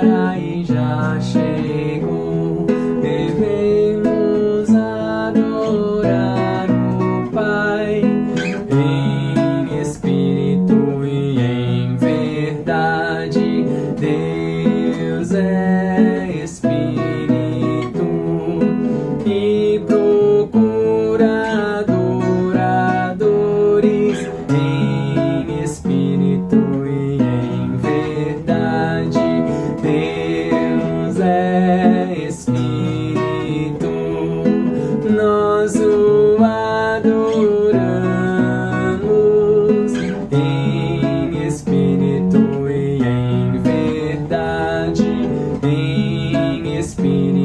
E já chegou, devemos adorar o Pai em espírito e em verdade. Deus é. speed